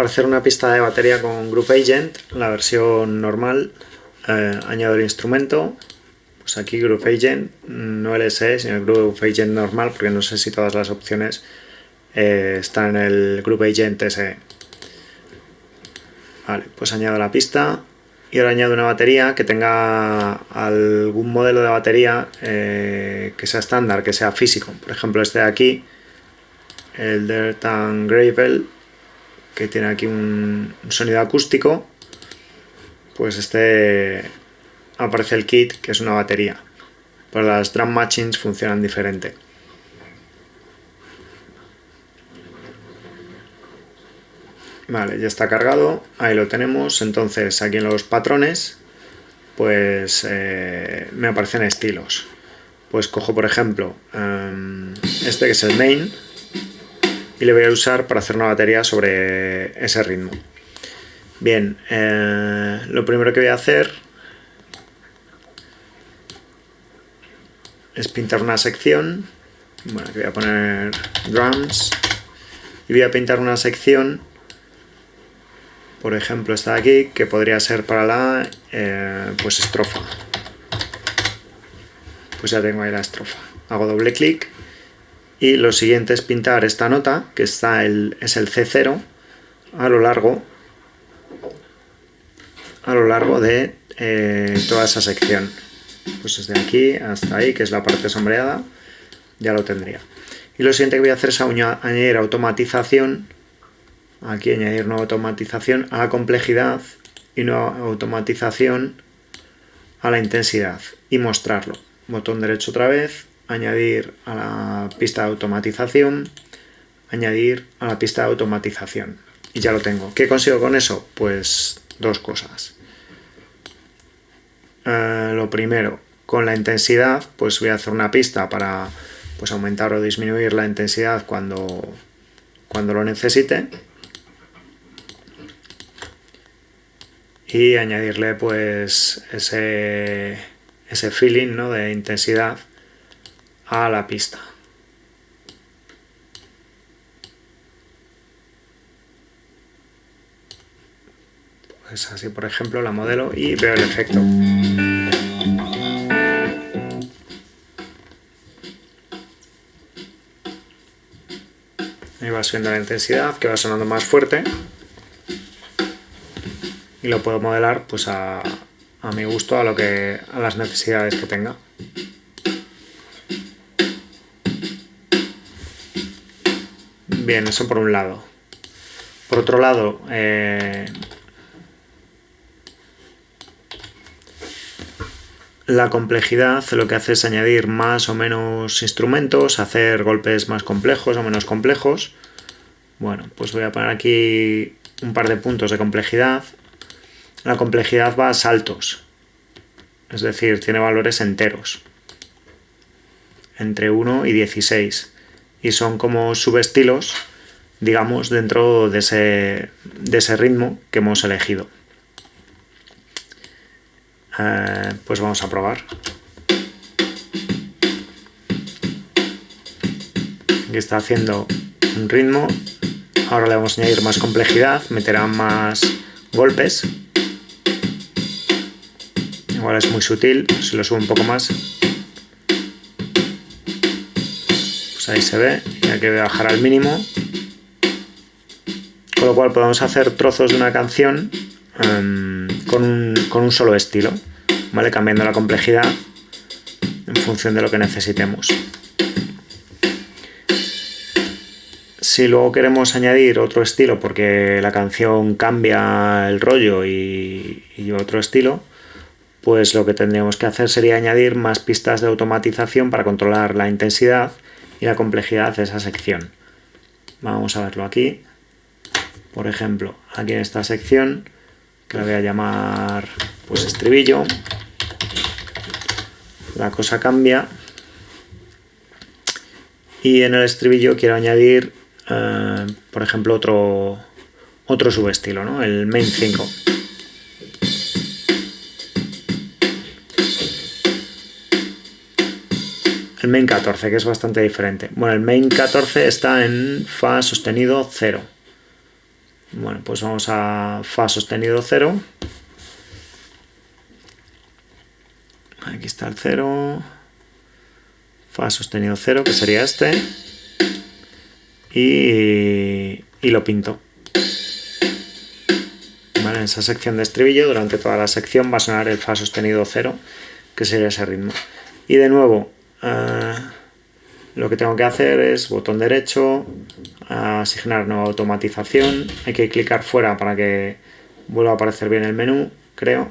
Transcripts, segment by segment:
para hacer una pista de batería con Group Agent, la versión normal, eh, añado el instrumento, pues aquí Group Agent, no LSE, sino el Group Agent normal, porque no sé si todas las opciones eh, están en el Group Agent SE. Vale, pues añado la pista y ahora añado una batería que tenga algún modelo de batería eh, que sea estándar, que sea físico. Por ejemplo, este de aquí, el Dirt Gravel, que tiene aquí un, sonido acústico, pues este aparece el kit, que es una batería. Pero las drum machines funcionan diferente. Vale, ya está cargado, ahí lo tenemos. Entonces aquí en los patrones, pues eh, me aparecen estilos. Pues cojo por ejemplo em, este que es el main y le voy a usar para hacer una batería sobre ese ritmo. Bien, eh, lo primero que voy a hacer es pintar una sección. Bueno, aquí voy a poner drums y voy a pintar una sección por ejemplo esta de aquí, que podría ser para la eh, pues estrofa. Pues ya tengo ahí la estrofa. Hago doble clic y lo siguiente es pintar esta nota, que está el, es el C0, a lo largo a lo largo de eh, toda esa sección. Pues desde aquí hasta ahí, que es la parte sombreada, ya lo tendría. Y lo siguiente que voy a hacer es añadir automatización aquí añadir nueva automatización a la complejidad y nueva automatización a la intensidad y mostrarlo. Botón derecho otra vez, añadir a la pista de automatización, añadir a la pista de automatización. Y ya lo tengo. ¿Qué consigo con eso? Pues dos cosas. Eh, lo primero, con la intensidad, pues voy a hacer una pista para pues, aumentar o disminuir la intensidad cuando, cuando lo necesite. y añadirle pues ese, ese feeling ¿no? de intensidad a la pista. Pues así por ejemplo la modelo y veo el efecto. Ahí va subiendo la intensidad, que va sonando más fuerte y lo puedo modelar pues a, a mi gusto, a, lo que, a las necesidades que tenga. Bien, eso por un lado. Por otro lado, eh, la complejidad lo que hace es añadir más o menos instrumentos, hacer golpes más complejos o menos complejos. Bueno, pues voy a poner aquí un par de puntos de complejidad la complejidad va a saltos, es decir, tiene valores enteros, entre 1 y 16, y son como subestilos, digamos, dentro de ese, de ese ritmo que hemos elegido. Eh, pues vamos a probar. Aquí está haciendo un ritmo, ahora le vamos a añadir más complejidad, meterá más golpes igual es muy sutil, si lo subo un poco más, ahí se ve, y hay que bajar al mínimo, con lo cual podemos hacer trozos de una canción em, con, un, con un solo estilo, ¿vale? cambiando la complejidad en función de lo que necesitemos. Si luego queremos añadir otro estilo porque la canción cambia el rollo y, y otro estilo, pues lo que tendríamos que hacer sería añadir más pistas de automatización para controlar la intensidad y la complejidad de esa sección. Vamos a verlo aquí. Por ejemplo, aquí en esta sección, que la voy a llamar pues estribillo, la cosa cambia y en el estribillo quiero añadir, eh, por ejemplo, otro, otro subestilo, ¿no? el main 5. Main 14, que es bastante diferente. Bueno, el main 14 está en fa sostenido 0. Bueno, pues vamos a Fa sostenido 0. Aquí está el 0. Fa sostenido 0, que sería este. Y, y lo pinto. Vale, en esa sección de estribillo, durante toda la sección va a sonar el Fa sostenido 0, que sería ese ritmo. Y de nuevo, uh, lo que tengo que hacer es botón derecho, asignar nueva automatización, hay que clicar fuera para que vuelva a aparecer bien el menú, creo.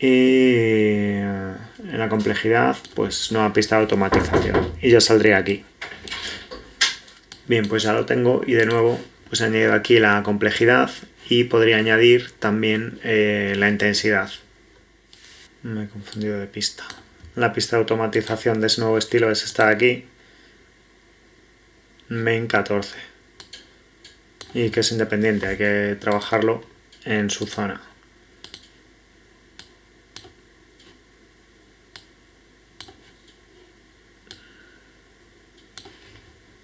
Y en la complejidad, pues nueva pista de automatización. Y ya saldría aquí. Bien, pues ya lo tengo y de nuevo pues añadido aquí la complejidad y podría añadir también eh, la intensidad. Me he confundido de pista la pista de automatización de ese nuevo estilo es esta de aquí, main 14, y que es independiente, hay que trabajarlo en su zona.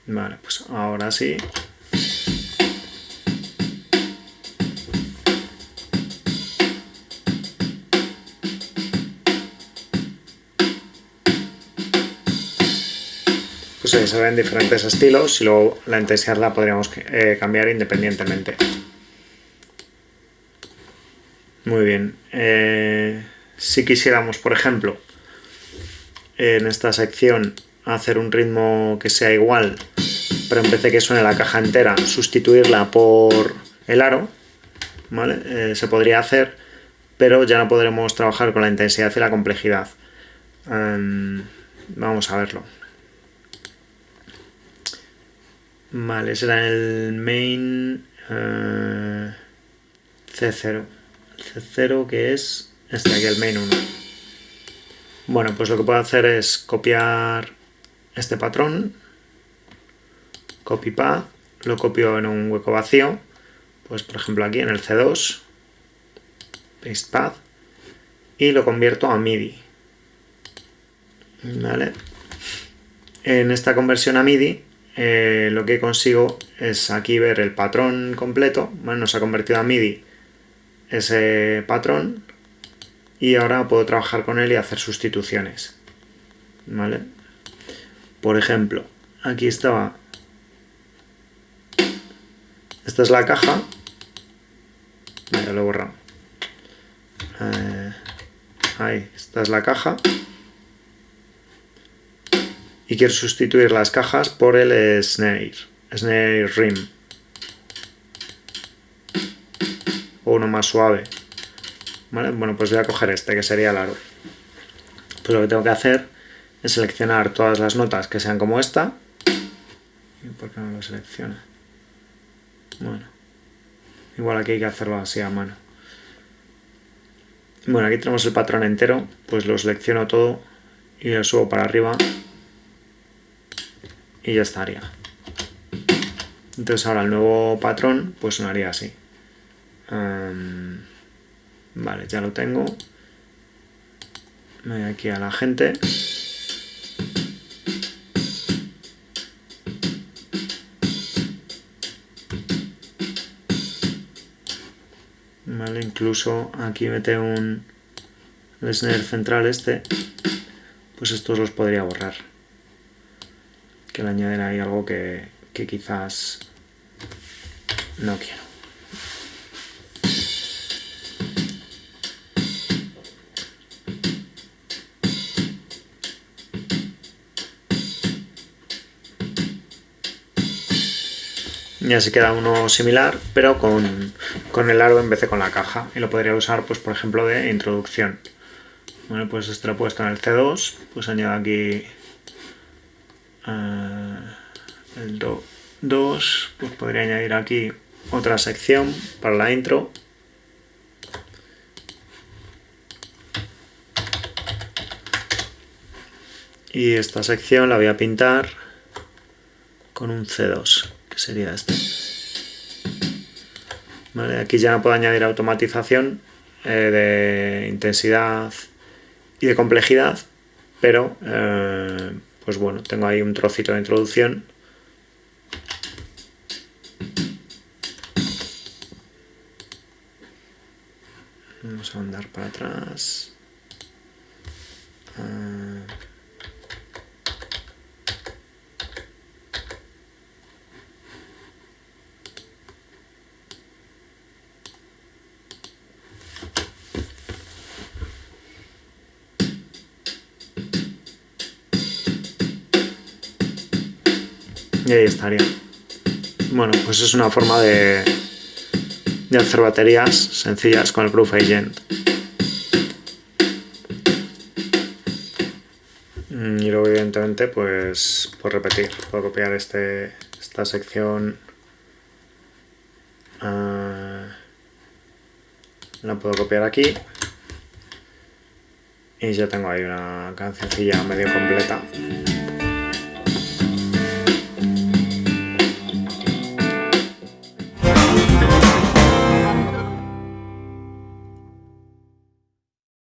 Vale, pues ahora sí pues se ven diferentes estilos y luego la intensidad la podríamos eh, cambiar independientemente. Muy bien. Eh, si quisiéramos, por ejemplo, en esta sección hacer un ritmo que sea igual, pero en vez de que suene la caja entera, sustituirla por el aro, ¿vale? Eh, se podría hacer, pero ya no podremos trabajar con la intensidad y la complejidad. Em, vamos a verlo. Vale, será el main uh, C0. El C0 que es este aquí, el main 1. Bueno, pues lo que puedo hacer es copiar este patrón, copy path, lo copio en un hueco vacío, pues por ejemplo aquí en el C2, paste path, y lo convierto a MIDI. ¿Vale? En esta conversión a MIDI eh, lo que consigo es aquí ver el patrón completo, nos ha convertido a MIDI ese patrón y ahora puedo trabajar con él y hacer sustituciones. ¿Vale? Por ejemplo, aquí estaba... Esta es la caja. Vale, lo he borrado. Eh, ahí, esta es la caja y quiero sustituir las cajas por el snare, snare rim. O uno más suave. Bueno pues voy a coger este que sería el pues lo que tengo que hacer es seleccionar todas las notas que sean como esta. ¿por qué no lo selecciona? bueno igual aquí hay que hacerlo así a mano. Bueno aquí tenemos el patrón entero pues lo selecciono todo y lo subo para arriba y ya estaría. Entonces ahora el nuevo patrón pues sonaría así. vale, ya lo tengo. Me voy aquí a la gente. Vale, incluso aquí mete un snare central este, pues estos los podría borrar que le añaden ahí algo que, que quizás no quiero. y así queda uno similar, pero con, con, el aro en vez de con la caja. Y lo podría usar, pues por ejemplo, de introducción. Bueno, pues esto lo he puesto en el C2, pues añado aquí Ah, el 2, pues podría añadir aquí otra sección para la intro. Y esta sección la voy a pintar con un C2, que sería este. aquí ya puedo añadir automatización eh, de intensidad y de complejidad, pero eh, pues bueno, tengo ahí un trocito de introducción. Vamos a andar para atrás. Uh... Y ahí estaría. Bueno, pues es una forma de, de hacer baterías sencillas con el Proof Agent. Mm, y luego evidentemente pues por repetir, puedo copiar este, esta sección ah, la puedo copiar aquí y ya tengo ahí una cancioncilla medio completa